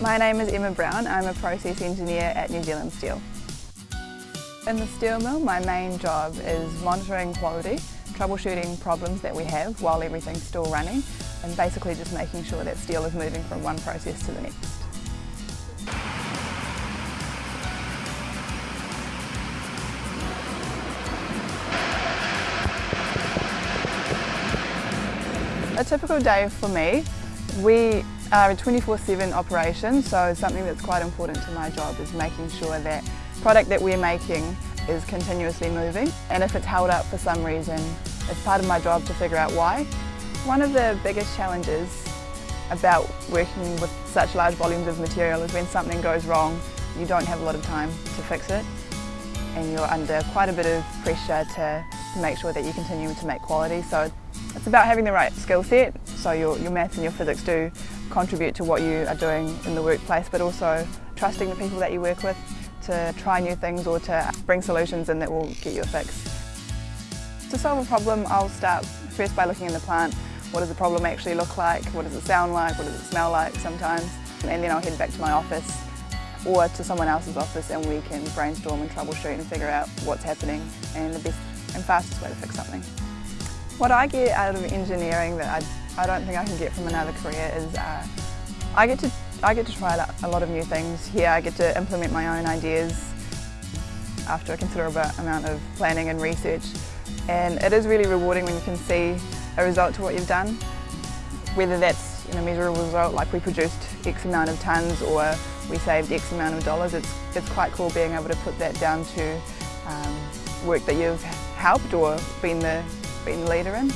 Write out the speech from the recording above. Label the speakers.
Speaker 1: My name is Emma Brown. I'm a process engineer at New Zealand Steel. In the steel mill, my main job is monitoring quality, troubleshooting problems that we have while everything's still running, and basically just making sure that steel is moving from one process to the next. A typical day for me, we are a 24-7 operation, so something that's quite important to my job is making sure that product that we're making is continuously moving and if it's held up for some reason, it's part of my job to figure out why. One of the biggest challenges about working with such large volumes of material is when something goes wrong, you don't have a lot of time to fix it and you're under quite a bit of pressure to, to make sure that you continue to make quality. So it's about having the right skill set, so your, your maths and your physics do contribute to what you are doing in the workplace, but also trusting the people that you work with to try new things or to bring solutions in that will get you a fix. To solve a problem, I'll start first by looking in the plant. What does the problem actually look like? What does it sound like? What does it smell like sometimes? And then I'll head back to my office or to someone else's office and we can brainstorm and troubleshoot and figure out what's happening and the best and fastest way to fix something. What I get out of engineering that I, I don't think I can get from another career is uh, I get to I get to try a lot of new things. Here I get to implement my own ideas after a considerable amount of planning and research and it is really rewarding when you can see a result to what you've done. Whether that's you know, measurable result like we produced X amount of tonnes or we saved X amount of dollars, it's, it's quite cool being able to put that down to um, work that you've helped or been the been the leader in.